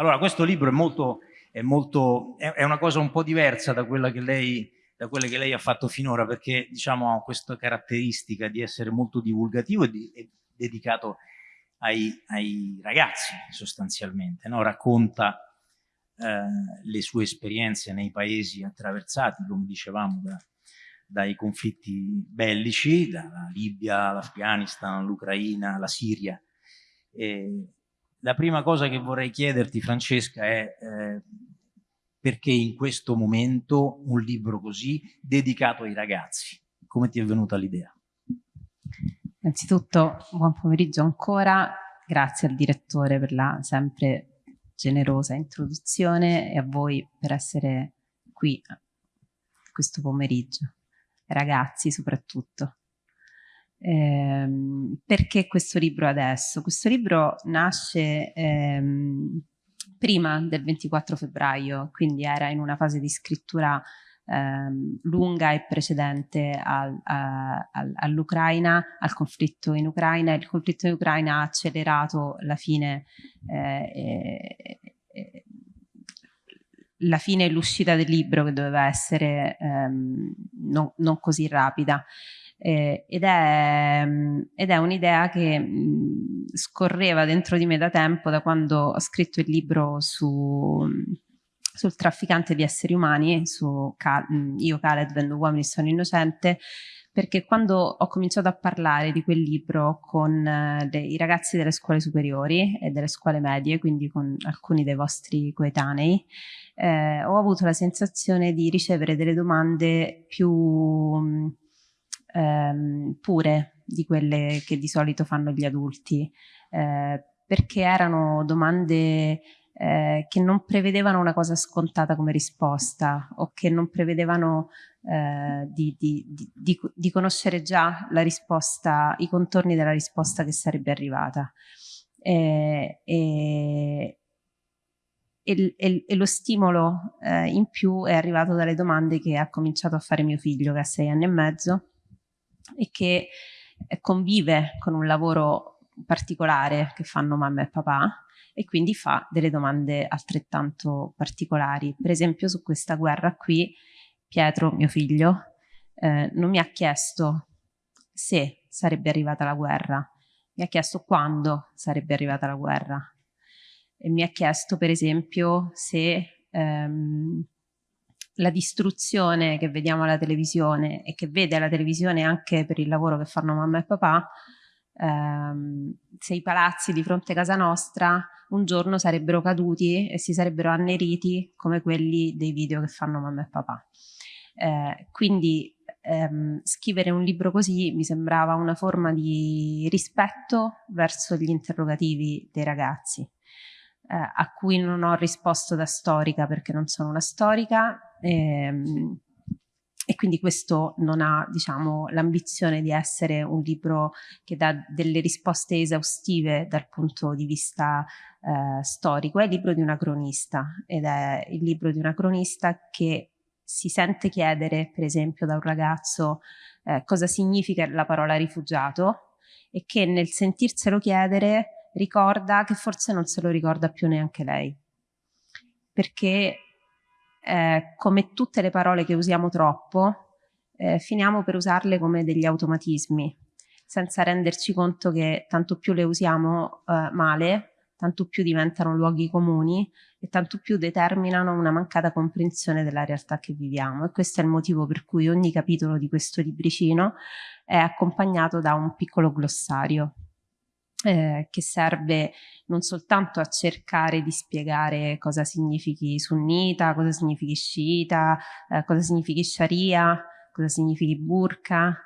Allora, questo libro è molto, è, molto, è una cosa un po' diversa da quella che lei da quelle che lei ha fatto finora, perché diciamo ha questa caratteristica di essere molto divulgativo e, di, e dedicato ai, ai, ragazzi sostanzialmente, no? racconta eh, le sue esperienze nei paesi attraversati, come dicevamo, da, dai conflitti bellici, dalla Libia, l'Afghanistan, l'Ucraina, la Siria. E la prima cosa che vorrei chiederti, Francesca, è eh, perché in questo momento un libro così dedicato ai ragazzi? Come ti è venuta l'idea? Innanzitutto buon pomeriggio ancora, grazie al direttore per la sempre generosa introduzione e a voi per essere qui questo pomeriggio, ragazzi soprattutto. Ehm, perché questo libro adesso? Questo libro nasce ehm, prima del 24 febbraio, quindi era in una fase di scrittura ehm, lunga e precedente al, all'Ucraina, al conflitto in Ucraina. Il conflitto in Ucraina ha accelerato la fine eh, eh, la fine e l'uscita del libro che doveva essere ehm, non, non, così rapida eh, ed è, ed è un'idea che mh, scorreva dentro di me da tempo, da quando ho scritto il libro su, sul trafficante di esseri umani, su Cal Io Khaled vendo uomini sono innocente, perché quando ho cominciato a parlare di quel libro con eh, i ragazzi delle scuole superiori e delle scuole medie, quindi con alcuni dei vostri coetanei, eh, ho avuto la sensazione di ricevere delle domande più ehm, pure di quelle che di solito fanno gli adulti, eh, perché erano domande eh, che non prevedevano una cosa scontata come risposta o che non prevedevano eh, di, di, di, di, conoscere già la risposta, i contorni della risposta che sarebbe arrivata. E, e, e, e lo stimolo eh, in più è arrivato dalle domande che ha cominciato a fare mio figlio che ha sei anni e mezzo e che eh, convive con un lavoro particolare che fanno mamma e papà e quindi fa delle domande altrettanto particolari. Per esempio su questa guerra qui, Pietro, mio figlio, eh, non mi ha chiesto se sarebbe arrivata la guerra, mi ha chiesto quando sarebbe arrivata la guerra e mi ha chiesto per esempio se ehm, la distruzione che vediamo alla televisione e che vede alla televisione anche per il lavoro che fanno mamma e papà, ehm, se i palazzi di fronte a casa nostra un giorno sarebbero caduti e si sarebbero anneriti come quelli dei video che fanno mamma e papà. Eh, quindi ehm, scrivere un libro così mi sembrava una forma di rispetto verso gli interrogativi dei ragazzi eh, a cui non ho risposto da storica perché non sono una storica ehm, e quindi questo non ha diciamo, l'ambizione di essere un libro che dà delle risposte esaustive dal punto di vista eh, storico, è il libro di una cronista ed è il libro di una cronista che si sente chiedere per esempio da un ragazzo eh, cosa significa la parola rifugiato e che nel sentirselo chiedere ricorda che forse non se lo ricorda più neanche lei. Perché eh, come tutte le parole che usiamo troppo, eh, finiamo per usarle come degli automatismi, senza renderci conto che tanto più le usiamo eh, male, tanto più diventano luoghi comuni e tanto più determinano una mancata comprensione della realtà che viviamo. E questo è il motivo per cui ogni capitolo di questo libricino è accompagnato da un piccolo glossario eh, che serve non soltanto a cercare di spiegare cosa significhi sunnita, cosa significhi sciita, eh, cosa significhi sharia, cosa significhi burka,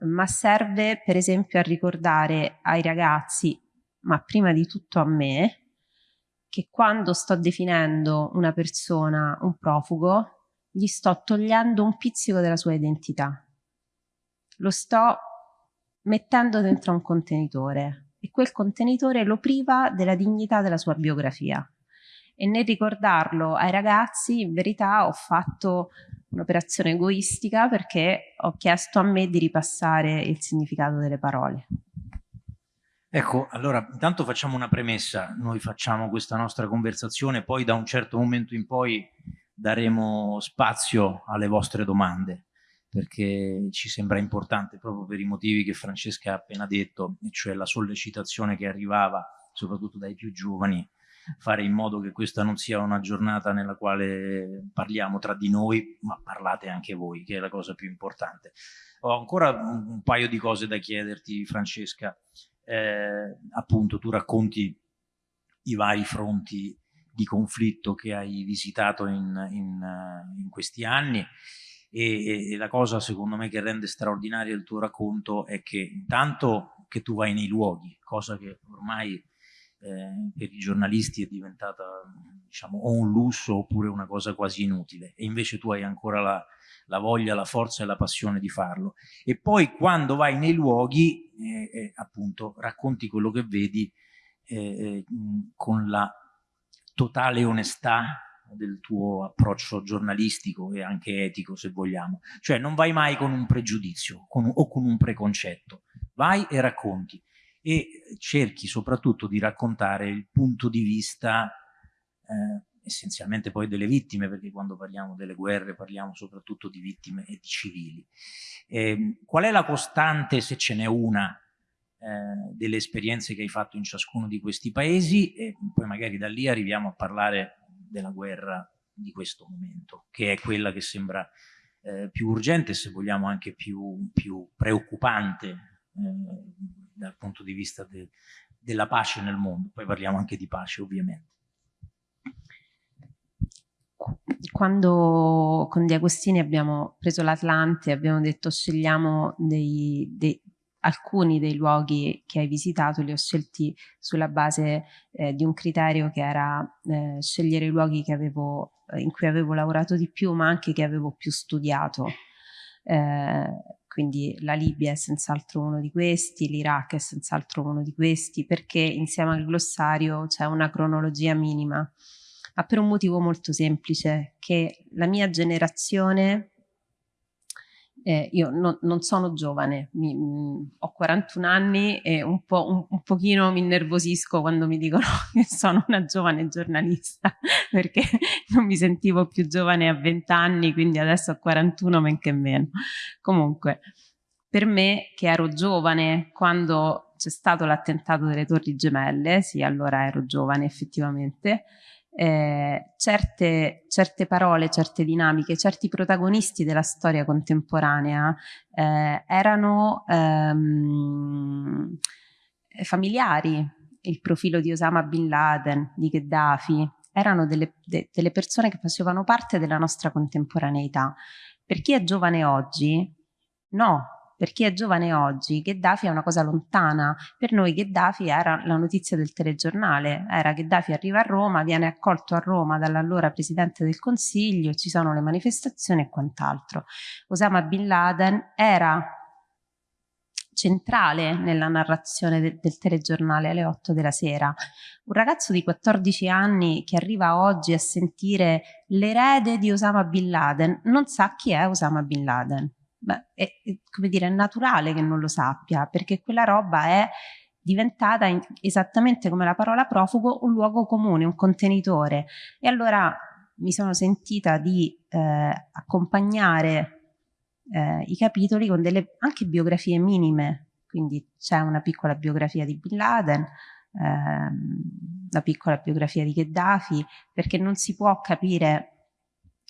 ma serve per esempio a ricordare ai ragazzi, ma prima di tutto a me, che quando sto definendo una persona un profugo, gli sto togliendo un pizzico della sua identità. Lo sto mettendo dentro un contenitore, e quel contenitore lo priva della dignità della sua biografia. E nel ricordarlo ai ragazzi, in verità ho fatto un'operazione egoistica perché ho chiesto a me di ripassare il significato delle parole. Ecco, allora intanto facciamo una premessa, noi facciamo questa nostra conversazione, poi da un certo momento in poi daremo spazio alle vostre domande, perché ci sembra importante proprio per i motivi che Francesca ha appena detto, e cioè la sollecitazione che arrivava soprattutto dai più giovani, fare in modo che questa non sia una giornata nella quale parliamo tra di noi, ma parlate anche voi, che è la cosa più importante. Ho ancora un paio di cose da chiederti, Francesca eh, appunto tu racconti i vari fronti di conflitto che hai visitato in, in, in questi anni e, e, la cosa secondo me che rende straordinario il tuo racconto è che intanto che tu vai nei luoghi, cosa che ormai eh, per i giornalisti è diventata diciamo o un lusso oppure una cosa quasi inutile e invece tu hai ancora la, la voglia, la forza e la passione di farlo. E poi quando vai nei luoghi, eh, eh, appunto, racconti quello che vedi eh, eh con la totale onestà del tuo approccio giornalistico e anche etico, se vogliamo. Cioè non vai mai con un pregiudizio con, o con un preconcetto, vai e racconti e cerchi soprattutto di raccontare il punto di vista eh, essenzialmente poi delle vittime, perché quando parliamo delle guerre parliamo soprattutto di vittime e di civili. Eh, qual è la costante, se ce n'è una, eh, delle esperienze che hai fatto in ciascuno di questi paesi e poi magari da lì arriviamo a parlare della guerra di questo momento, che è quella che sembra eh, più urgente, se vogliamo anche più, più preoccupante eh, dal punto di vista de, della pace nel mondo. Poi parliamo anche di pace ovviamente quando con Di Agostini abbiamo preso l'Atlante, abbiamo detto scegliamo dei, dei, alcuni dei luoghi che hai visitato, li ho scelti sulla base eh, di un criterio che era eh, scegliere i luoghi avevo, eh, in cui avevo lavorato di più, ma anche che avevo più studiato. Eh, quindi la Libia è senz'altro uno di questi, l'Iraq è senz'altro uno di questi, perché insieme al glossario c'è una cronologia minima ma per un motivo molto semplice, che la mia generazione, eh, io no, non sono giovane, mi, mh, mm, ho 41 anni e un, po', un, un pochino mi innervosisco quando mi dicono che sono una giovane giornalista, perché non mi sentivo più giovane a 20 anni, quindi adesso ho 41 men che meno. Comunque, per me che ero giovane quando c'è stato l'attentato delle Torri Gemelle, sì, allora ero giovane effettivamente, eh, certe, certe, parole, certe dinamiche, certi protagonisti della storia contemporanea eh, erano ehm, familiari, il profilo di Osama Bin Laden, di Gheddafi, erano delle, de, delle persone che facevano parte della nostra contemporaneità. Per chi è giovane oggi, no, per chi è giovane oggi, Gheddafi è una cosa lontana. Per noi Gheddafi era la notizia del telegiornale, era Gheddafi arriva a Roma, viene accolto a Roma dall'allora Presidente del Consiglio, ci sono le manifestazioni e quant'altro. Osama Bin Laden era centrale nella narrazione de del telegiornale alle 8 della sera. Un ragazzo di 14 anni che arriva oggi a sentire l'erede di Osama Bin Laden non sa chi è Osama Bin Laden è, è, come dire, è naturale che non lo sappia, perché quella roba è diventata in, esattamente come la parola profugo un luogo comune, un contenitore. E allora mi sono sentita di eh, accompagnare eh, i capitoli con delle anche biografie minime, quindi c'è una piccola biografia di Bin Laden, ehm, una piccola biografia di Gheddafi, perché non si può capire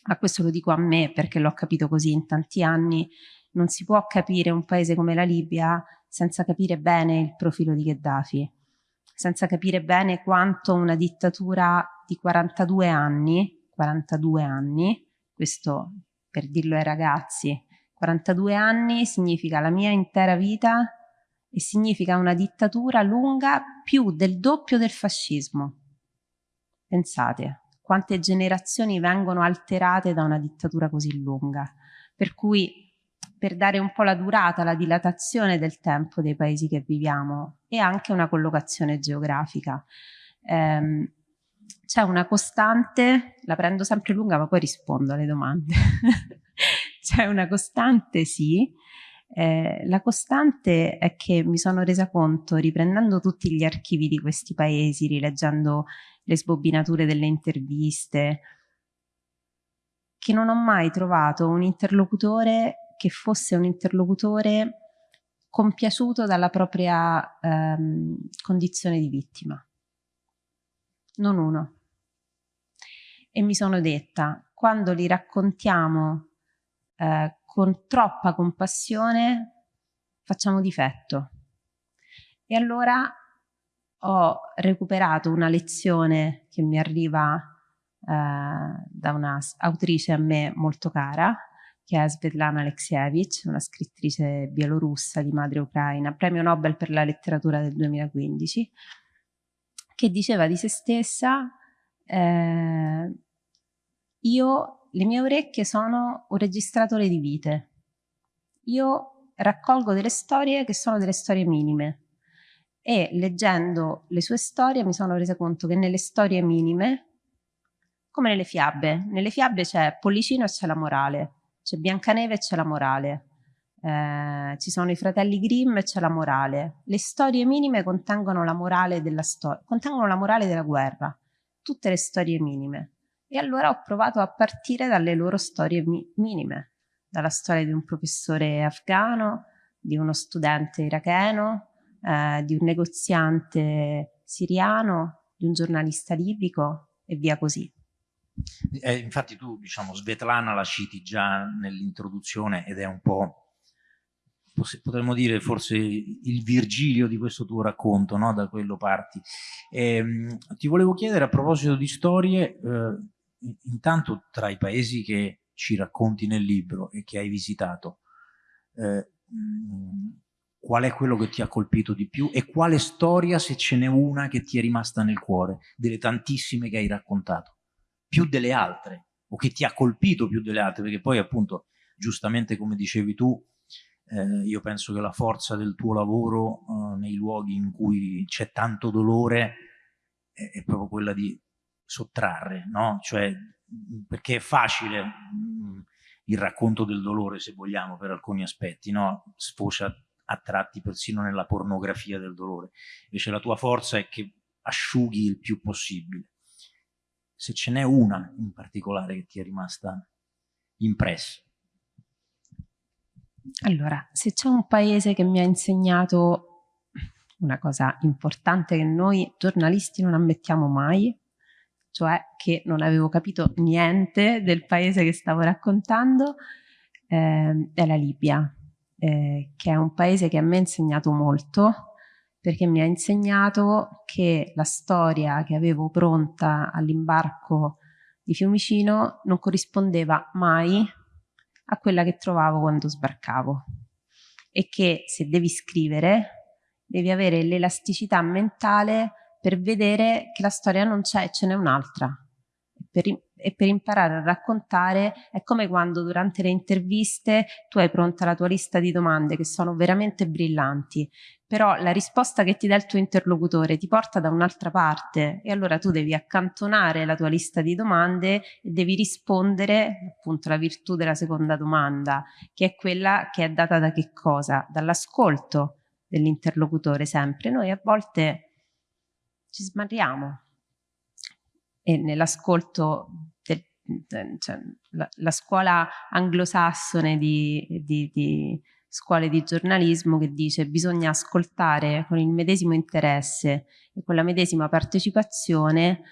ma questo lo dico a me perché l'ho capito così in tanti anni, non si può capire un paese come la Libia senza capire bene il profilo di Gheddafi, senza capire bene quanto una dittatura di 42 anni, 42 anni, questo per dirlo ai ragazzi, 42 anni significa la mia intera vita e significa una dittatura lunga più del doppio del fascismo. Pensate, quante generazioni vengono alterate da una dittatura così lunga. Per cui per dare un po' la durata, la dilatazione del tempo dei paesi che viviamo e anche una collocazione geografica. Ehm, c'è una costante, la prendo sempre lunga ma poi rispondo alle domande, c'è una costante sì, Eh, la costante è che mi sono resa conto, riprendendo tutti gli archivi di questi paesi, rileggendo le sbobbinature delle interviste, che non ho mai trovato un interlocutore che fosse un interlocutore compiaciuto dalla propria ehm, condizione di vittima. Non uno. E mi sono detta, quando li raccontiamo eh, con troppa compassione facciamo difetto. E allora ho recuperato una lezione che mi arriva eh, da una autrice a me molto cara, che è Svetlana Alexievich, una scrittrice bielorussa di madre ucraina, premio Nobel per la letteratura del 2015, che diceva di se stessa eh, io le mie orecchie sono un registratore di vite. Io raccolgo delle storie che sono delle storie minime e leggendo le sue storie mi sono resa conto che nelle storie minime, come nelle fiabe, nelle fiabe c'è Pollicino e c'è la morale, c'è Biancaneve e c'è la morale, eh, ci sono i fratelli Grimm e c'è la morale. Le storie minime contengono la morale della storia, contengono la morale della guerra, tutte le storie minime. E allora ho provato a partire dalle loro storie mi minime, dalla storia di un professore afghano, di uno studente iracheno, eh, di un negoziante siriano, di un giornalista libico e via così. Eh, infatti tu, diciamo, Svetlana la citi già nell'introduzione ed è un po' potremmo dire forse il Virgilio di questo tuo racconto, no? da quello parti. E, ehm, ti volevo chiedere a proposito di storie, eh, intanto tra i paesi che ci racconti nel libro e che hai visitato, eh, qual è quello che ti ha colpito di più e quale storia, se ce n'è una, che ti è rimasta nel cuore, delle tantissime che hai raccontato, più delle altre, o che ti ha colpito più delle altre, perché poi appunto, giustamente come dicevi tu, eh, io penso che la forza del tuo lavoro eh, nei luoghi in cui c'è tanto dolore è, è proprio quella di sottrarre, no? Cioè, perché è facile mh, il racconto del dolore, se vogliamo, per alcuni aspetti, no? Sfocia a tratti persino nella pornografia del dolore. Invece la tua forza è che asciughi il più possibile. Se ce n'è una in particolare che ti è rimasta impressa. Allora, se c'è un paese che mi ha insegnato una cosa importante che noi giornalisti non ammettiamo mai, cioè che non avevo capito niente del paese che stavo raccontando, eh, è la Libia, eh, che è un paese che a me ha insegnato molto, perché mi ha insegnato che la storia che avevo pronta all'imbarco di Fiumicino non corrispondeva mai a quella che trovavo quando sbarcavo e che se devi scrivere devi avere l'elasticità mentale per vedere che la storia non c'è e ce n'è un'altra. Per, e per imparare a raccontare è come quando durante le interviste tu hai pronta la tua lista di domande che sono veramente brillanti, però la risposta che ti dà il tuo interlocutore ti porta da un'altra parte e allora tu devi accantonare la tua lista di domande e devi rispondere appunto la virtù della seconda domanda, che è quella che è data da che cosa? Dall'ascolto dell'interlocutore sempre. Noi a volte ci smarriamo. E nell'ascolto, cioè, la, la, scuola anglosassone di, di, di scuole di giornalismo che dice bisogna ascoltare con il medesimo interesse e con la medesima partecipazione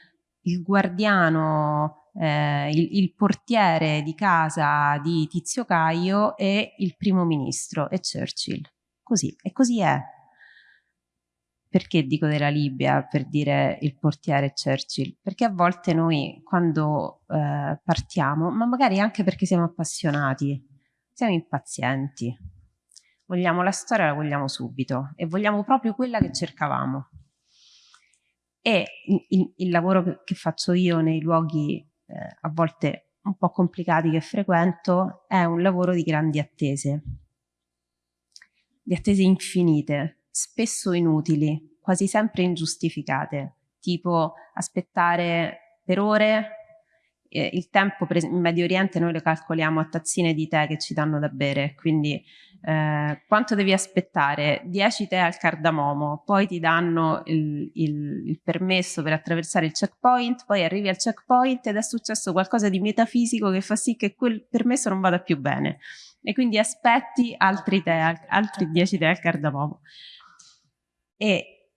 il guardiano, eh, il, il, portiere di casa di Tizio Caio e il primo ministro e Churchill. Così, e così è. Perché dico della Libia per dire il portiere Churchill? Perché a volte noi quando eh, partiamo, ma magari anche perché siamo appassionati, siamo impazienti, vogliamo la storia, la vogliamo subito e vogliamo proprio quella che cercavamo. E il, il lavoro che faccio io nei luoghi eh, a volte un po' complicati che frequento è un lavoro di grandi attese, di attese infinite, spesso inutili, quasi sempre ingiustificate, tipo aspettare per ore eh, il tempo in Medio Oriente noi lo calcoliamo a tazzine di tè che ci danno da bere, quindi eh, quanto devi aspettare? 10 tè al cardamomo, poi ti danno il, il, il, permesso per attraversare il checkpoint, poi arrivi al checkpoint ed è successo qualcosa di metafisico che fa sì che quel permesso non vada più bene e quindi aspetti altri, tè, altri 10 tè al cardamomo. E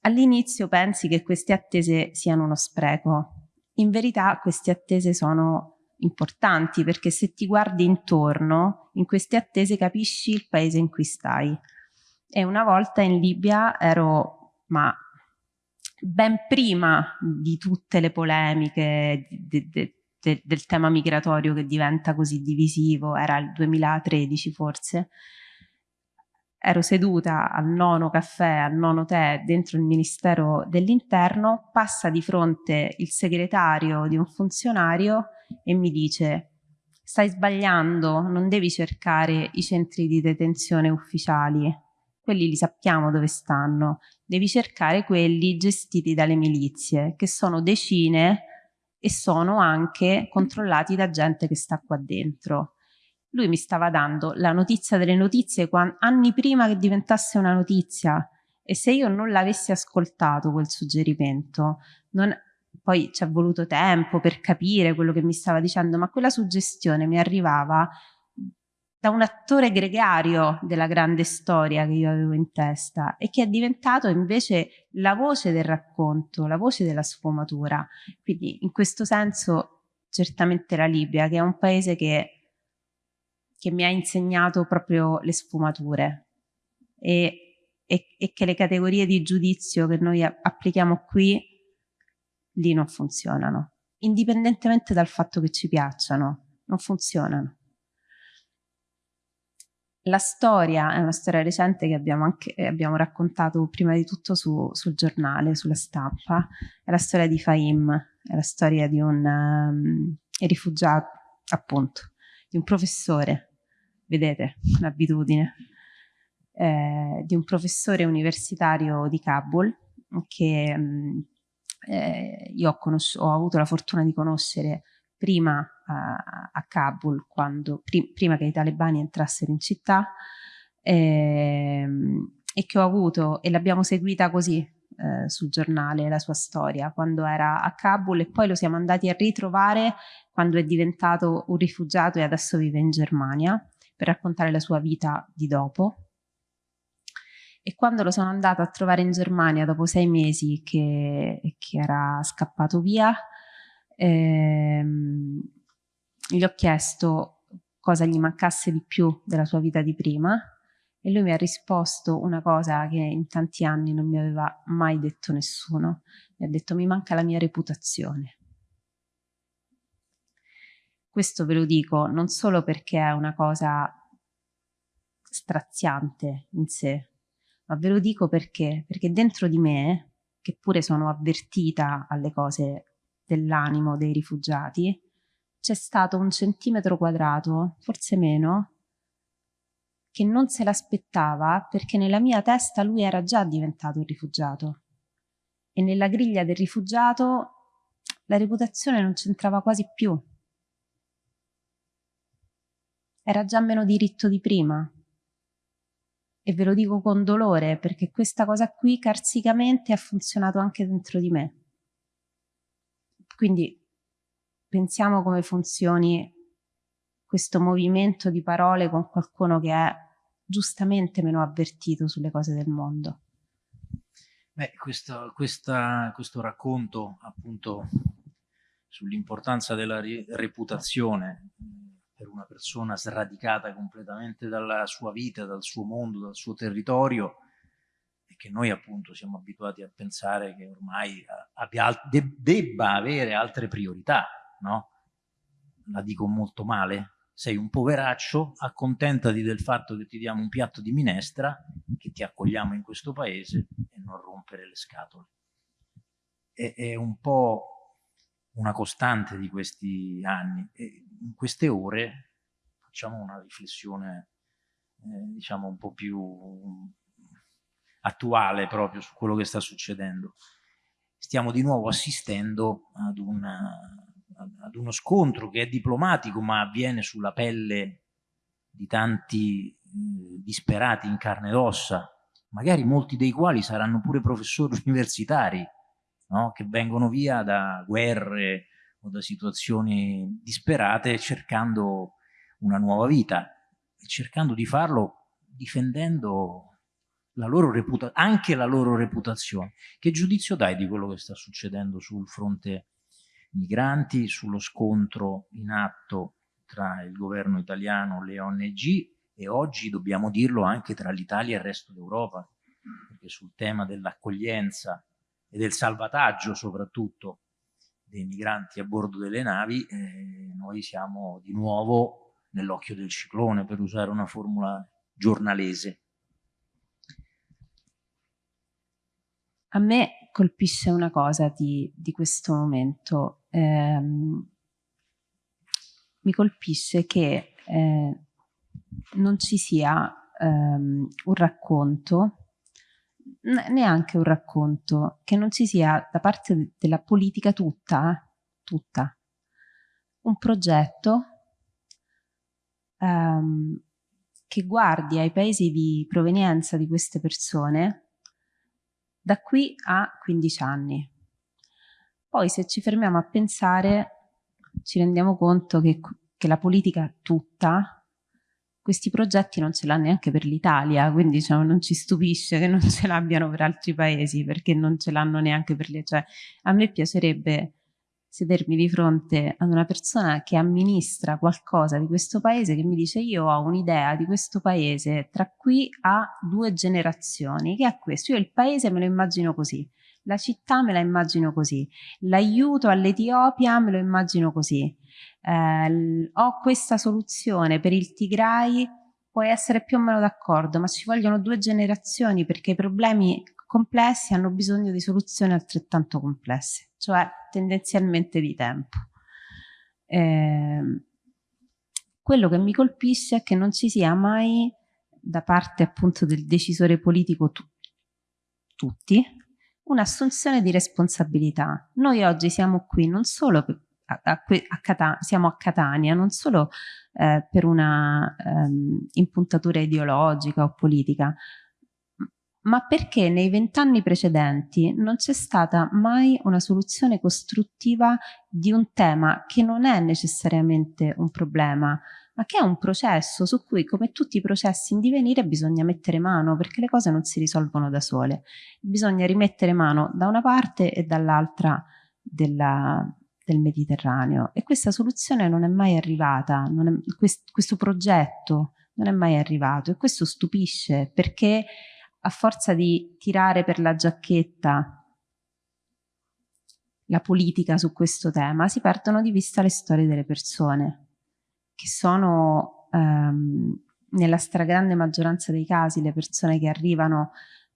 all'inizio pensi che queste attese siano uno spreco, in verità queste attese sono importanti perché se ti guardi intorno in queste attese capisci il paese in cui stai. E una volta in Libia ero ma ben prima di tutte le polemiche de, de, de, del tema migratorio che diventa così divisivo era il 2013 forse ero seduta al nono caffè, al nono tè dentro il Ministero dell'Interno, passa di fronte il segretario di un funzionario e mi dice stai sbagliando, non devi cercare i centri di detenzione ufficiali, quelli li sappiamo dove stanno, devi cercare quelli gestiti dalle milizie, che sono decine e sono anche controllati da gente che sta qua dentro. Lui mi stava dando la notizia delle notizie anni prima che diventasse una notizia e se io non l'avessi ascoltato quel suggerimento, non, poi ci è voluto tempo per capire quello che mi stava dicendo, ma quella suggestione mi arrivava da un attore gregario della grande storia che io avevo in testa e che è diventato invece la voce del racconto, la voce della sfumatura. Quindi in questo senso certamente la Libia, che è un paese che, che mi ha insegnato proprio le sfumature e, e, e che le categorie di giudizio che noi applichiamo qui lì non funzionano, indipendentemente dal fatto che ci piacciono, non funzionano. La storia è una storia recente che abbiamo, anche, abbiamo raccontato prima di tutto su, sul giornale, sulla stampa, è la storia di Fahim, è la storia di un um, rifugiato, appunto, di un professore, vedete, un'abitudine, eh, di un professore universitario di Kabul che um, eh, io ho, ho, avuto la fortuna di conoscere prima a, a Kabul, quando, prim prima che i talebani entrassero in città, ehm, e che ho avuto, e l'abbiamo seguita così eh, sul giornale, la sua storia, quando era a Kabul e poi lo siamo andati a ritrovare quando è diventato un rifugiato e adesso vive in Germania per raccontare la sua vita di dopo e quando lo sono andata a trovare in Germania dopo sei mesi che, che era scappato via, ehm, gli ho chiesto cosa gli mancasse di più della sua vita di prima e lui mi ha risposto una cosa che in tanti anni non mi aveva mai detto nessuno. Mi ha detto mi manca la mia reputazione. Questo ve lo dico non solo perché è una cosa straziante in sé, ma ve lo dico perché, perché dentro di me, che pure sono avvertita alle cose dell'animo dei rifugiati, c'è stato un centimetro quadrato, forse meno, che non se l'aspettava perché nella mia testa lui era già diventato un rifugiato. E nella griglia del rifugiato la reputazione non c'entrava quasi più. Era già meno diritto di prima, e ve lo dico con dolore perché questa cosa qui carsicamente ha funzionato anche dentro di me. Quindi pensiamo come funzioni questo movimento di parole con qualcuno che è giustamente meno avvertito sulle cose del mondo. Beh, questo, questa, questo racconto appunto sull'importanza della reputazione per una persona sradicata completamente dalla sua vita, dal suo mondo, dal suo territorio e che noi appunto siamo abituati a pensare che ormai abbia, de, debba avere altre priorità, no? La dico molto male. Sei un poveraccio, accontentati del fatto che ti diamo un piatto di minestra, che ti accogliamo in questo paese e non rompere le scatole. È, è un po' una costante di questi anni e in queste ore facciamo una riflessione eh, diciamo un po' più attuale proprio su quello che sta succedendo. Stiamo di nuovo assistendo ad una ad uno scontro che è diplomatico ma avviene sulla pelle di tanti eh, disperati in carne ed ossa, magari molti dei quali saranno pure professori universitari, no? che vengono via da guerre o da situazioni disperate cercando una nuova vita e cercando di farlo difendendo la anche la loro reputazione. Che giudizio dai di quello che sta succedendo sul fronte migranti, sullo scontro in atto tra il governo italiano le ONG e oggi dobbiamo dirlo anche tra l'Italia e il resto d'Europa, perché sul tema dell'accoglienza e del salvataggio soprattutto dei migranti a bordo delle navi, eh, noi siamo di nuovo nell'occhio del ciclone, per usare una formula giornalese. A me colpisce una cosa di, di questo momento. Eh, mi colpisce che eh, non ci sia ehm, un racconto neanche un racconto, che non ci sia da parte della politica tutta, tutta, un progetto um, che guardi ai paesi di provenienza di queste persone da qui a 15 anni. Poi se ci fermiamo a pensare ci rendiamo conto che, che la politica tutta questi progetti non ce l'ha neanche per l'Italia, quindi diciamo, non ci stupisce che non ce l'abbiano per altri paesi, perché non ce l'hanno neanche per lì. Cioè, a me piacerebbe sedermi di fronte ad una persona che amministra qualcosa di questo paese, che mi dice io ho un'idea di questo paese tra qui a due generazioni, che è questo, io il paese me lo immagino così, la città me la immagino così, l'aiuto all'Etiopia me lo immagino così, eh, ho questa soluzione per il Tigray, puoi essere più o meno d'accordo, ma ci vogliono due generazioni perché i problemi complessi hanno bisogno di soluzioni altrettanto complesse, cioè tendenzialmente di tempo. Eh, quello che mi colpisce è che non ci sia mai da parte appunto del decisore politico tu tutti un'assunzione di responsabilità. Noi oggi siamo qui non solo per, a, a, a siamo a Catania non solo eh, per una um, impuntatura ideologica o politica, ma perché nei vent'anni precedenti non c'è stata mai una soluzione costruttiva di un tema che non è necessariamente un problema, ma che è un processo su cui, come tutti i processi in divenire, bisogna mettere mano, perché le cose non si risolvono da sole. Bisogna rimettere mano da una parte e dall'altra della, del Mediterraneo. E questa soluzione non è mai arrivata, è, quest, questo progetto non è mai arrivato. E questo stupisce perché a forza di tirare per la giacchetta la politica su questo tema si perdono di vista le storie delle persone che sono ehm, nella stragrande maggioranza dei casi le persone che arrivano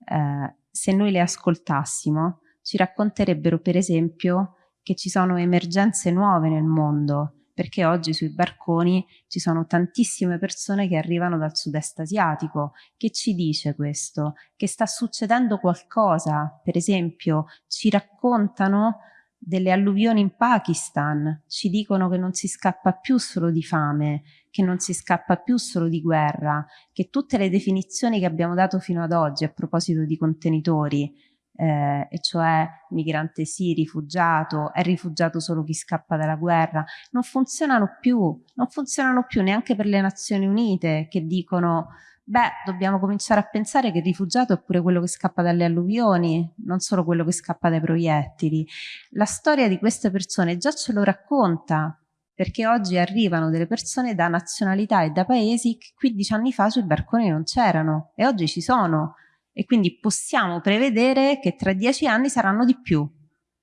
eh, se noi le ascoltassimo ci racconterebbero per esempio che ci sono emergenze nuove nel mondo, perché oggi sui barconi ci sono tantissime persone che arrivano dal sud-est asiatico. Che ci dice questo? Che sta succedendo qualcosa, per esempio ci raccontano delle alluvioni in Pakistan, ci dicono che non si scappa più solo di fame, che non si scappa più solo di guerra, che tutte le definizioni che abbiamo dato fino ad oggi a proposito di contenitori eh, e cioè migrante sì, rifugiato, è rifugiato solo chi scappa dalla guerra, non funzionano più, non funzionano più neanche per le Nazioni Unite che dicono beh, dobbiamo cominciare a pensare che il rifugiato è pure quello che scappa dalle alluvioni, non solo quello che scappa dai proiettili. La storia di queste persone già ce lo racconta, perché oggi arrivano delle persone da nazionalità e da paesi che 15 anni fa sui barconi non c'erano e oggi ci sono e quindi possiamo prevedere che tra dieci anni saranno di più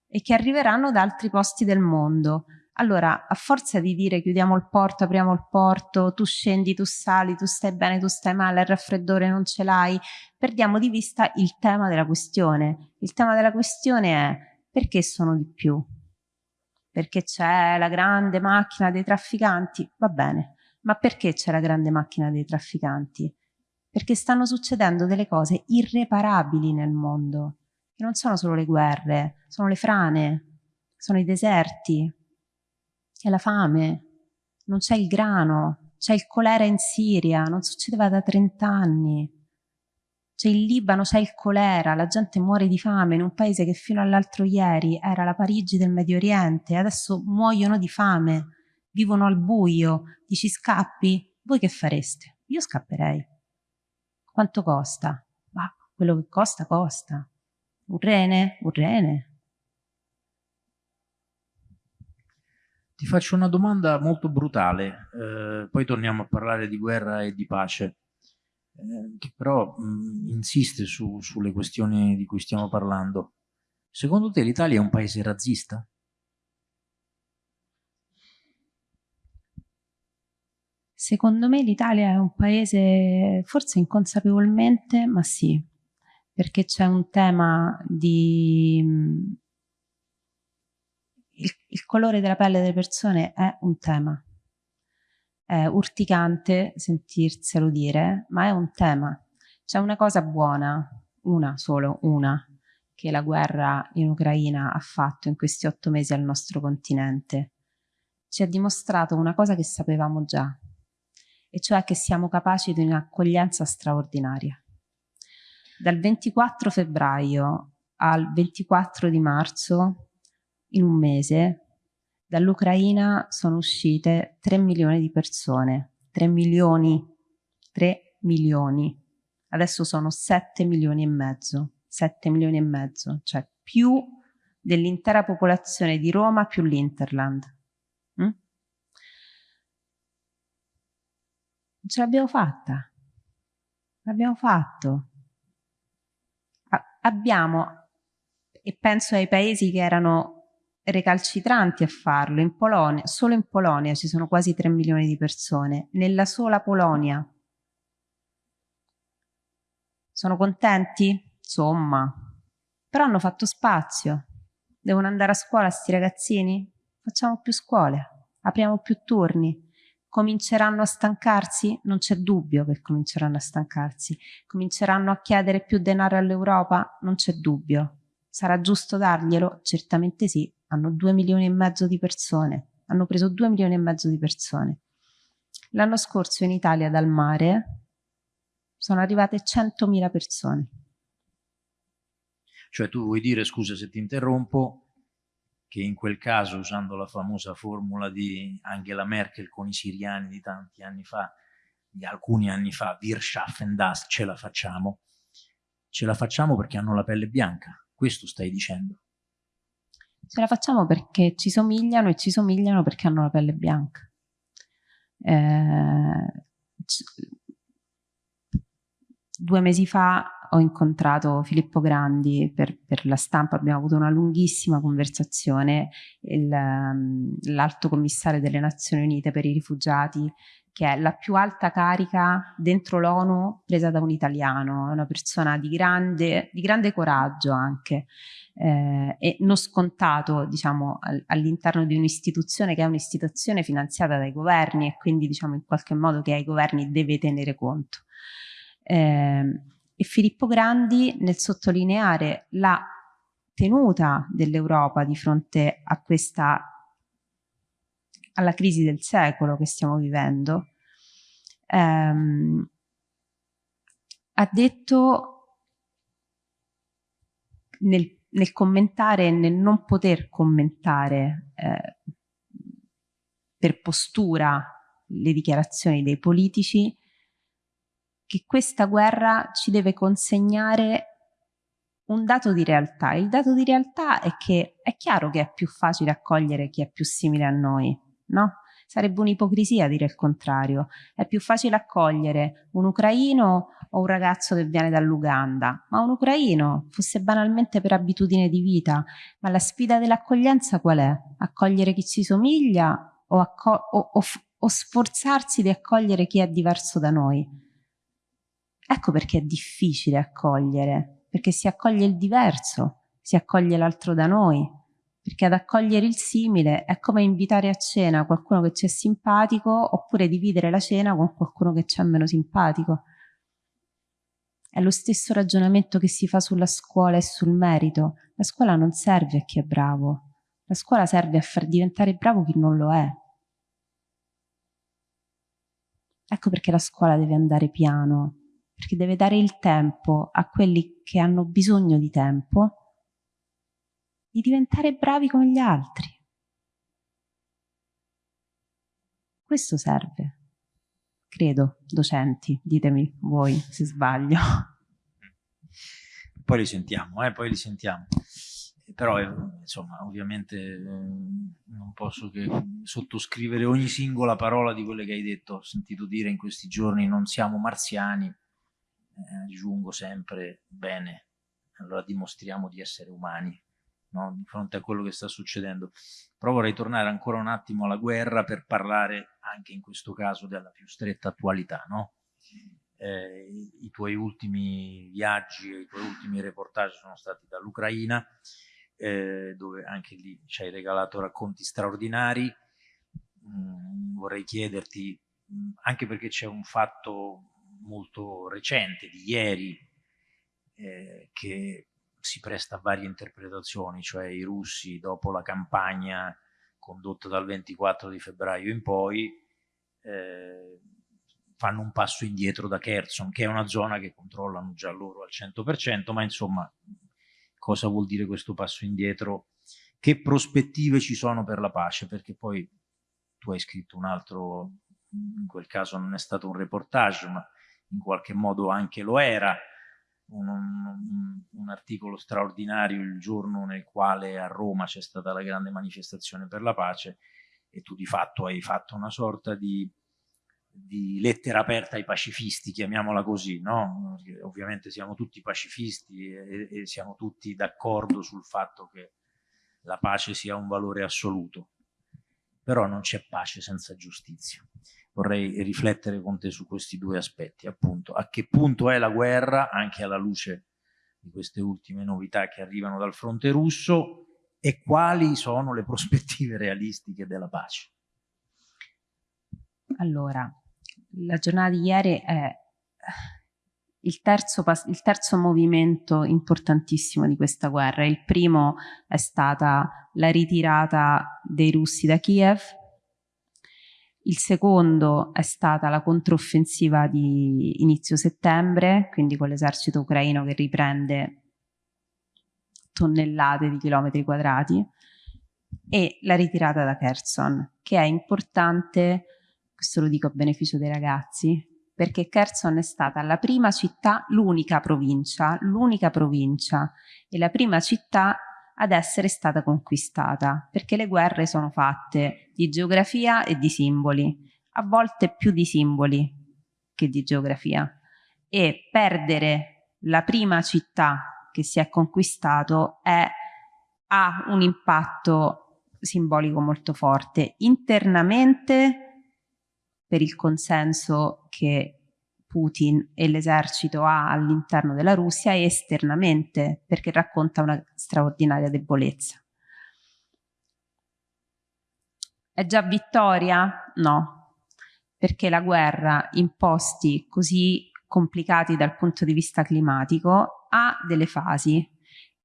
e che arriveranno da altri posti del mondo. Allora, a forza di dire chiudiamo il porto, apriamo il porto, tu scendi, tu sali, tu stai bene, tu stai male, il raffreddore non ce l'hai, perdiamo di vista il tema della questione. Il tema della questione è perché sono di più? Perché c'è la grande macchina dei trafficanti? Va bene, ma perché c'è la grande macchina dei trafficanti? Perché stanno succedendo delle cose irreparabili nel mondo, che non sono solo le guerre, sono le frane, sono i deserti, È la fame, non c'è il grano, c'è il colera in Siria, non succedeva da 30 anni. C'è il Libano, c'è il colera, la gente muore di fame in un paese che fino all'altro ieri era la Parigi del Medio Oriente, adesso muoiono di fame, vivono al buio, dici scappi? Voi che fareste? Io scapperei. Quanto costa? Ma quello che costa, costa. Un rene? Un rene. Ti faccio una domanda molto brutale, eh, poi torniamo a parlare di guerra e di pace, eh, che però mh, insiste su, sulle questioni di cui stiamo parlando. Secondo te l'Italia è un paese razzista? Secondo me l'Italia è un paese, forse inconsapevolmente, ma sì, perché c'è un tema di il, il colore della pelle delle persone è un tema. È urticante sentirselo dire, ma è un tema. C'è una cosa buona, una solo, una, che la guerra in Ucraina ha fatto in questi otto mesi al nostro continente. Ci ha dimostrato una cosa che sapevamo già, e cioè che siamo capaci di un'accoglienza straordinaria. Dal 24 febbraio al 24 di marzo in un mese dall'Ucraina sono uscite 3 milioni di persone, 3 milioni, 3 milioni, adesso sono 7 milioni e mezzo, 7 milioni e mezzo, cioè più dell'intera popolazione di Roma più l'Interland. Mm? Ce l'abbiamo fatta, l'abbiamo fatto. Abbiamo, e penso ai paesi che erano recalcitranti a farlo. In Polonia, solo in Polonia ci sono quasi 3 milioni di persone, nella sola Polonia. Sono contenti? Insomma. Però hanno fatto spazio. Devono andare a scuola sti ragazzini? Facciamo più scuole, apriamo più turni. Cominceranno a stancarsi? Non c'è dubbio che cominceranno a stancarsi. Cominceranno a chiedere più denaro all'Europa? Non c'è dubbio. Sarà giusto darglielo? Certamente sì, hanno due milioni e mezzo di persone, hanno preso due milioni e mezzo di persone. L'anno scorso in Italia dal mare sono arrivate 100.000 persone. Cioè tu vuoi dire, scusa se ti interrompo, che in quel caso, usando la famosa formula di Angela Merkel con i siriani di tanti anni fa, di alcuni anni fa, Wir schaffen das, ce la facciamo, ce la facciamo perché hanno la pelle bianca, questo stai dicendo. Ce la facciamo perché ci somigliano e ci somigliano perché hanno la pelle bianca. Eh, due mesi fa ho incontrato Filippo Grandi per, per, la stampa, abbiamo avuto una lunghissima conversazione, l'alto commissario delle Nazioni Unite per i rifugiati, che è la più alta carica dentro l'ONU presa da un italiano, una persona di grande, di grande coraggio anche eh, e non scontato diciamo, all'interno di un'istituzione che è un'istituzione finanziata dai governi e quindi diciamo in qualche modo che ai governi deve tenere conto. Eh, e Filippo Grandi nel sottolineare la tenuta dell'Europa di fronte a questa alla crisi del secolo che stiamo vivendo ehm, ha detto nel nel commentare e nel non poter commentare eh, per postura le dichiarazioni dei politici, che questa guerra ci deve consegnare un dato di realtà. Il dato di realtà è che è chiaro che è più facile accogliere chi è più simile a noi, no? Sarebbe un'ipocrisia dire il contrario. È più facile accogliere un ucraino o un ragazzo che viene dall'Uganda, ma un ucraino, fosse banalmente per abitudine di vita. Ma la sfida dell'accoglienza qual è? Accogliere chi ci somiglia o, o, o, o sforzarsi di accogliere chi è diverso da noi? Ecco perché è difficile accogliere, perché si accoglie il diverso, si accoglie l'altro da noi, perché ad accogliere il simile è come invitare a cena qualcuno che ci è simpatico oppure dividere la cena con qualcuno che ci è meno simpatico. È lo stesso ragionamento che si fa sulla scuola e sul merito. La scuola non serve a chi è bravo, La scuola serve a far diventare bravo chi non lo è. Ecco perché la scuola deve andare piano, perché deve dare il tempo a quelli che hanno bisogno di tempo di diventare bravi come gli altri. Questo serve. Credo, docenti, ditemi voi se sbaglio. Poi li sentiamo, eh, poi li sentiamo però eh, insomma ovviamente eh, non posso che sottoscrivere ogni singola parola di quelle che hai detto, ho sentito dire in questi giorni non siamo marziani, aggiungo sempre bene, allora dimostriamo di essere umani no? di fronte a quello che sta succedendo. Però vorrei tornare ancora un attimo alla guerra per parlare anche in questo caso della più stretta attualità, no? Eh, i tuoi ultimi viaggi, i tuoi ultimi reportage sono stati dall'Ucraina eh, dove anche lì ci hai regalato racconti straordinari. Mm, vorrei chiederti, mm, anche perché c'è un fatto molto recente, di ieri, eh, che si presta a varie interpretazioni, cioè i russi dopo la campagna condotta dal 24 di febbraio in poi eh, fanno un passo indietro da Kherson, che è una zona che controllano già loro al 100%, ma insomma cosa vuol dire questo passo indietro, che prospettive ci sono per la pace, perché poi tu hai scritto un altro, in quel caso non è stato un reportage, ma in qualche modo anche lo era, un, un, un articolo straordinario il giorno nel quale a Roma c'è stata la grande manifestazione per la pace e tu di fatto hai fatto una sorta di di lettera aperta ai pacifisti, chiamiamola così, no? ovviamente siamo tutti pacifisti e, e siamo tutti d'accordo sul fatto che la pace sia un valore assoluto, però non c'è pace senza giustizia. Vorrei riflettere con te su questi due aspetti, appunto, a che punto è la guerra, anche alla luce di queste ultime novità che arrivano dal fronte russo, e quali sono le prospettive realistiche della pace. Allora, la giornata di ieri è il terzo, il terzo, movimento importantissimo di questa guerra. Il primo è stata la ritirata dei russi da Kiev, il secondo è stata la controffensiva di inizio settembre, quindi con l'esercito ucraino che riprende tonnellate di chilometri quadrati, e la ritirata da Kherson, che è importante questo lo dico a beneficio dei ragazzi, perché Kherson è stata la prima città, l'unica provincia, l'unica provincia e la prima città ad essere stata conquistata, perché le guerre sono fatte di geografia e di simboli, a volte più di simboli che di geografia. E perdere la prima città che si è conquistato è, ha un impatto simbolico molto forte. Internamente per il consenso che Putin e l'esercito ha all'interno della Russia e esternamente perché racconta una straordinaria debolezza. È già vittoria? No, perché la guerra in posti così complicati dal punto di vista climatico ha delle fasi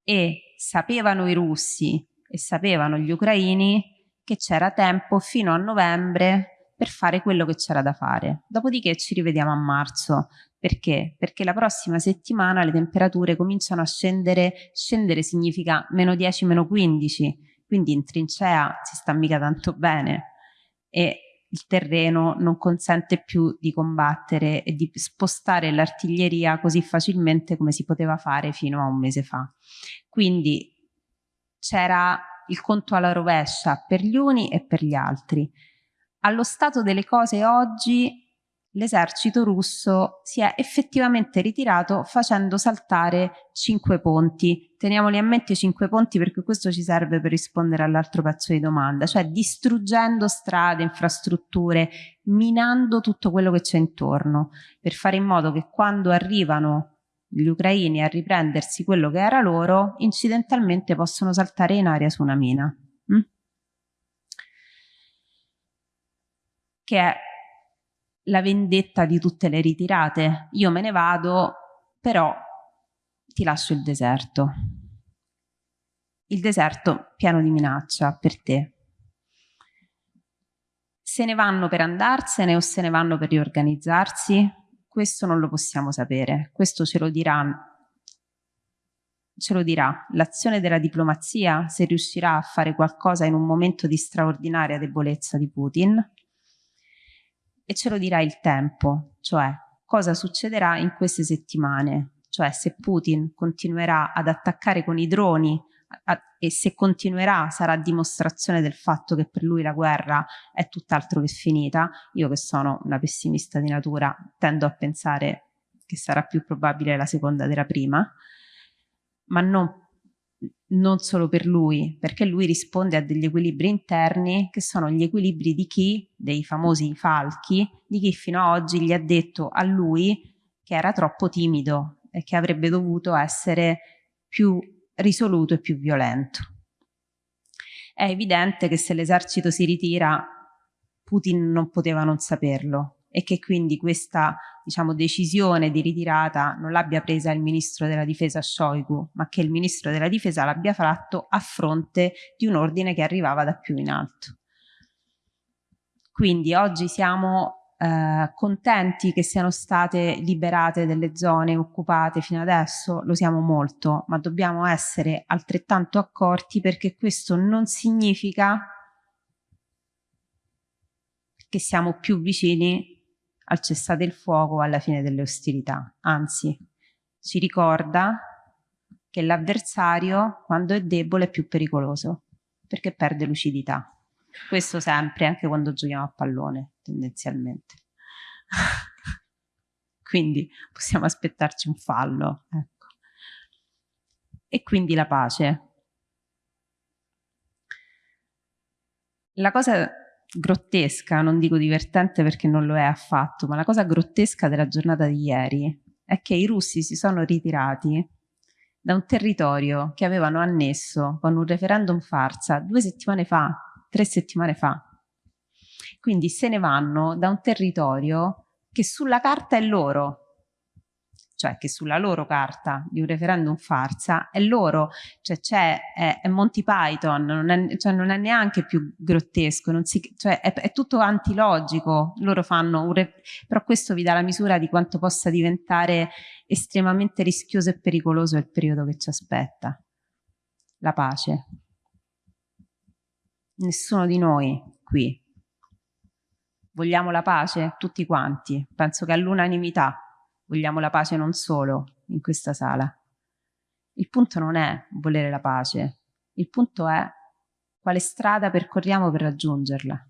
e sapevano i russi e sapevano gli ucraini che c'era tempo fino a novembre per fare quello che c'era da fare. Dopodiché ci rivediamo a marzo. Perché? Perché la prossima settimana le temperature cominciano a scendere, scendere significa meno 10, meno 15, quindi in trincea si sta mica tanto bene e il terreno non consente più di combattere e di spostare l'artiglieria così facilmente come si poteva fare fino a un mese fa. Quindi c'era il conto alla rovescia per gli uni e per gli altri allo stato delle cose oggi l'esercito russo si è effettivamente ritirato facendo saltare cinque ponti. Teniamoli a mente cinque ponti perché questo ci serve per rispondere all'altro pezzo di domanda, cioè distruggendo strade, infrastrutture, minando tutto quello che c'è intorno, per fare in modo che quando arrivano gli ucraini a riprendersi quello che era loro, incidentalmente possono saltare in aria su una mina. Mm? Che è la vendetta di tutte le ritirate. Io me ne vado, però ti lascio il deserto. il deserto pieno di minaccia per te. Se ne vanno per andarsene o se ne vanno per riorganizzarsi? Questo non lo possiamo sapere, questo ce lo dirà ce lo dirà l'azione della diplomazia se riuscirà a fare qualcosa in un momento di straordinaria debolezza di Putin e ce lo dirà il tempo, cioè cosa succederà in queste settimane, cioè se Putin continuerà ad attaccare con i droni a, e se continuerà sarà dimostrazione del fatto che per lui la guerra è tutt'altro che finita. Io che sono una pessimista di natura tendo a pensare che sarà più probabile la seconda della prima, ma non, non solo per lui, perché lui risponde a degli equilibri interni che sono gli equilibri di chi, dei famosi falchi, di chi fino ad oggi gli ha detto a lui che era troppo timido e che avrebbe dovuto essere più risoluto e più violento. È evidente che se l'esercito si ritira, Putin non poteva non saperlo e che quindi questa diciamo, decisione di ritirata non l'abbia presa il ministro della difesa Shoigu, ma che il ministro della difesa l'abbia fatto a fronte di un ordine che arrivava da più in alto. Quindi oggi siamo eh, contenti che siano state liberate delle zone occupate fino adesso, lo siamo molto, ma dobbiamo essere altrettanto accorti perché questo non significa che siamo più vicini al cessate il fuoco alla fine delle ostilità, anzi ci ricorda che l'avversario quando è debole è più pericoloso perché perde lucidità. Questo sempre, anche quando giochiamo a pallone, tendenzialmente. quindi possiamo aspettarci un fallo. Ecco. E quindi la pace. La cosa grottesca, non dico divertente perché non lo è affatto, ma la cosa grottesca della giornata di ieri è che i russi si sono ritirati da un territorio che avevano annesso con un referendum farsa due settimane fa, tre settimane fa. Quindi se ne vanno da un territorio che sulla carta è loro, cioè che sulla loro carta di un referendum farsa è loro, cioè c'è è, è, Monty Python, non è, cioè non è neanche più grottesco, si, cioè è, è, tutto antilogico, loro fanno un però questo vi dà la misura di quanto possa diventare estremamente rischioso e pericoloso il periodo che ci aspetta. La pace. Nessuno di noi qui vogliamo la pace? Tutti quanti. Penso che all'unanimità vogliamo la pace non solo in questa sala. Il punto non è volere la pace, il punto è quale strada percorriamo per raggiungerla.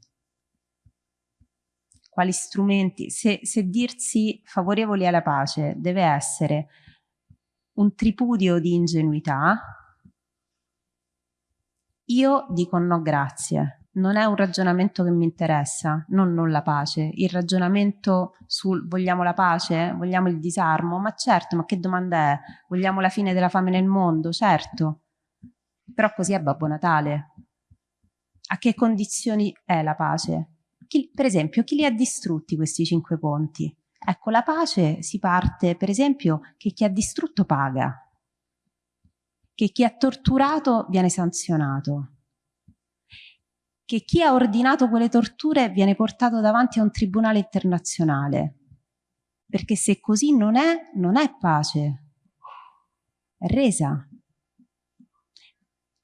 Quali strumenti, se, se dirsi favorevoli alla pace deve essere un tripudio di ingenuità, io dico no grazie, non è un ragionamento che mi interessa, non non la pace. Il ragionamento sul vogliamo la pace? Vogliamo il disarmo? Ma certo, ma che domanda è? Vogliamo la fine della fame nel mondo? Certo. Però così è Babbo Natale. A che condizioni è la pace? Chi, per esempio, chi li ha distrutti questi cinque ponti? Ecco, la pace si parte, per esempio, che chi ha distrutto paga, che chi ha torturato viene sanzionato, che chi ha ordinato quelle torture viene portato davanti a un tribunale internazionale. Perché se così non è, non è pace, è resa.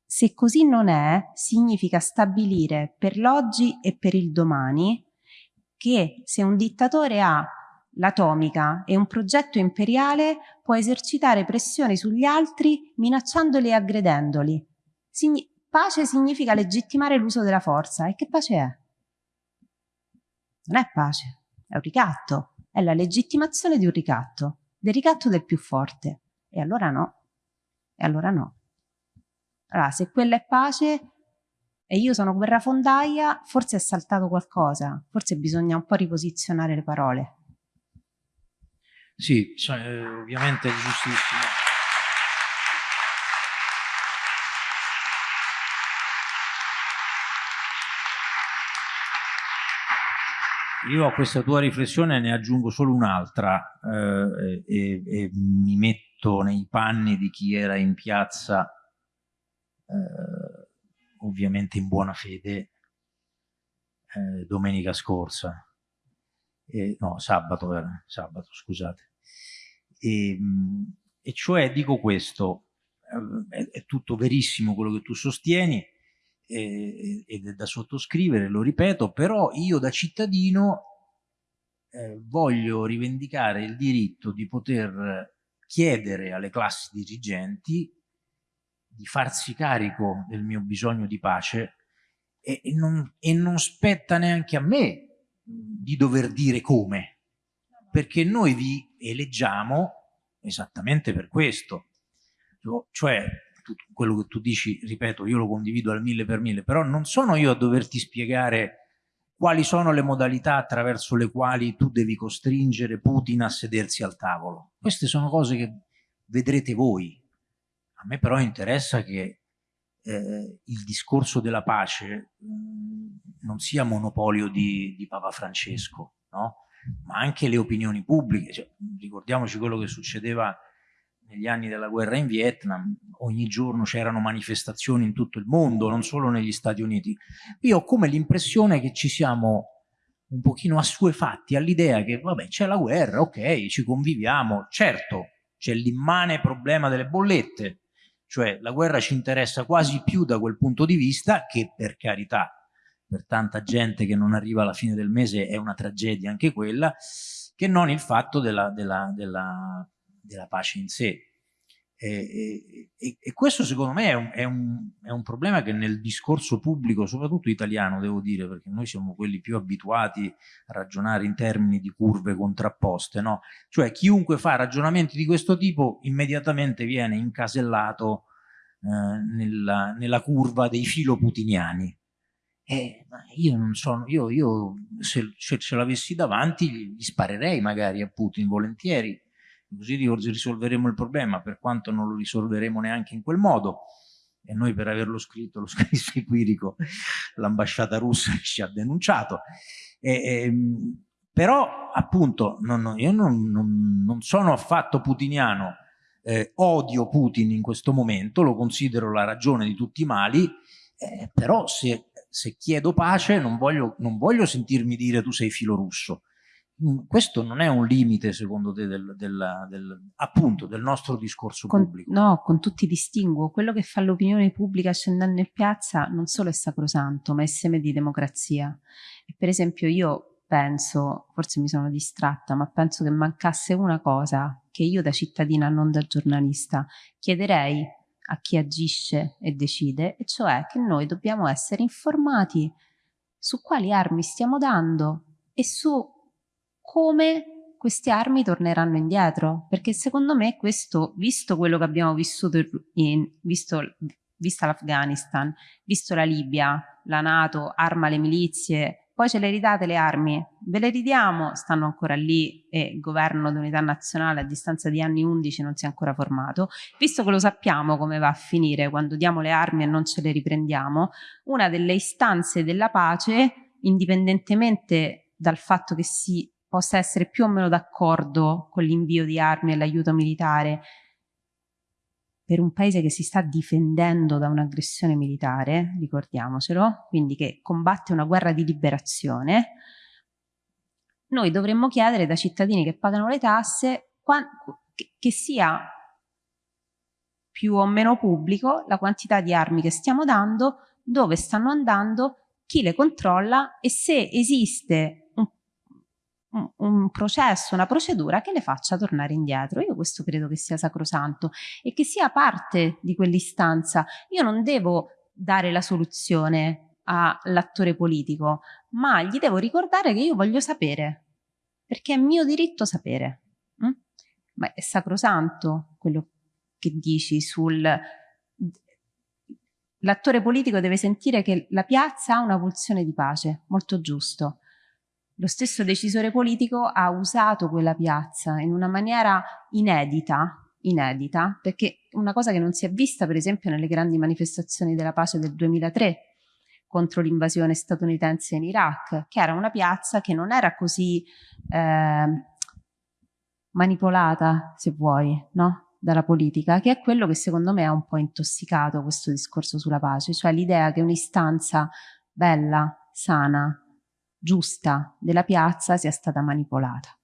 Se così non è, significa stabilire per l'oggi e per il domani che se un dittatore ha l'atomica e un progetto imperiale può esercitare pressioni sugli altri minacciandoli e aggredendoli. Sign Pace significa legittimare l'uso della forza. E che pace è? Non è pace, è un ricatto. È la legittimazione di un ricatto, del ricatto del più forte. E allora no. E allora no. Allora, se quella è pace e io sono guerrafondaia, forse è saltato qualcosa. Forse bisogna un po' riposizionare le parole. Sì, cioè, ovviamente è giustissimo. Io a questa tua riflessione ne aggiungo solo un'altra eh, e, e, mi metto nei panni di chi era in piazza eh, ovviamente in buona fede, eh, domenica scorsa, eh, no, sabato, era, sabato, scusate. E, ehm, e cioè dico questo, eh, è, è, tutto verissimo quello che tu sostieni eh, ed è da sottoscrivere, lo ripeto, però io da cittadino eh, voglio rivendicare il diritto di poter chiedere alle classi dirigenti di farsi carico del mio bisogno di pace e, e, non, e non spetta neanche a me di dover dire come, perché noi vi eleggiamo esattamente per questo. Cioè, quello che tu dici, ripeto, io lo condivido al mille per mille, però non sono io a doverti spiegare quali sono le modalità attraverso le quali tu devi costringere Putin a sedersi al tavolo. Queste sono cose che vedrete voi. A me però interessa che eh, il discorso della pace mm, non sia monopolio di, di Papa Francesco, no? ma anche le opinioni pubbliche. Cioè, ricordiamoci quello che succedeva negli anni della guerra in Vietnam, ogni giorno c'erano manifestazioni in tutto il mondo, non solo negli Stati Uniti. Io ho come l'impressione che ci siamo un pochino assuefatti all'idea che, vabbè, c'è la guerra, ok, ci conviviamo, certo, c'è l'immane problema delle bollette, cioè la guerra ci interessa quasi più da quel punto di vista che per carità per tanta gente che non arriva alla fine del mese è una tragedia anche quella, che non il fatto della, della, della, della pace in sé. E, e, e, questo secondo me è un, è, un, è un, problema che nel discorso pubblico, soprattutto italiano devo dire, perché noi siamo quelli più abituati a ragionare in termini di curve contrapposte, no? Cioè chiunque fa ragionamenti di questo tipo immediatamente viene incasellato eh, nella, nella curva dei filoputiniani. Eh, io non sono, io, io se, se ce l'avessi davanti gli sparerei magari a Putin volentieri, così risolveremo il problema, per quanto non lo risolveremo neanche in quel modo. E noi per averlo scritto, lo scrissi Quirico, l'ambasciata russa ci ha denunciato. E, e, ehm, però appunto non, io non, non, sono affatto putiniano, eh, odio Putin in questo momento, lo considero la ragione di tutti i mali, eh, però se se chiedo pace non voglio, non voglio sentirmi dire tu sei filo russo. Questo non è un limite, secondo te, del, del, del, appunto, del nostro discorso con, pubblico? No, con tutti distinguo. Quello che fa l'opinione pubblica scendendo in piazza non solo è sacrosanto, ma è seme di democrazia. E per esempio io penso, forse mi sono distratta, ma penso che mancasse una cosa che io da cittadina, non da giornalista, chiederei a chi agisce e decide, e cioè che noi dobbiamo essere informati su quali armi stiamo dando e su come queste armi torneranno indietro, perché secondo me questo, visto quello che abbiamo vissuto, in, visto, vista l'Afghanistan, visto la Libia, la Nato arma le milizie, poi ce le ridate le armi, ve le ridiamo, stanno ancora lì e il governo di unità nazionale a distanza di anni 11 non si è ancora formato, visto che lo sappiamo come va a finire quando diamo le armi e non ce le riprendiamo, una delle istanze della pace, indipendentemente dal fatto che si possa essere più o meno d'accordo con l'invio di armi e l'aiuto militare, per un paese che si sta difendendo da un'aggressione militare, ricordiamocelo, quindi che combatte una guerra di liberazione, noi dovremmo chiedere da cittadini che pagano le tasse che sia più o meno pubblico la quantità di armi che stiamo dando, dove stanno andando, chi le controlla e se esiste un, processo, una procedura che le faccia tornare indietro. Io questo credo che sia sacrosanto e che sia parte di quell'istanza. Io non devo dare la soluzione all'attore politico, ma gli devo ricordare che io voglio sapere, perché è mio diritto sapere. Mm? Ma è sacrosanto quello che dici sul... L'attore politico deve sentire che la piazza ha una pulsione di pace, molto giusto lo stesso decisore politico ha usato quella piazza in una maniera inedita, inedita, perché una cosa che non si è vista per esempio nelle grandi manifestazioni della pace del 2003 contro l'invasione statunitense in Iraq, che era una piazza che non era così eh, manipolata, se vuoi, no? dalla politica, che è quello che secondo me ha un po' intossicato questo discorso sulla pace, cioè l'idea che un'istanza bella, sana, giusta della piazza sia stata manipolata.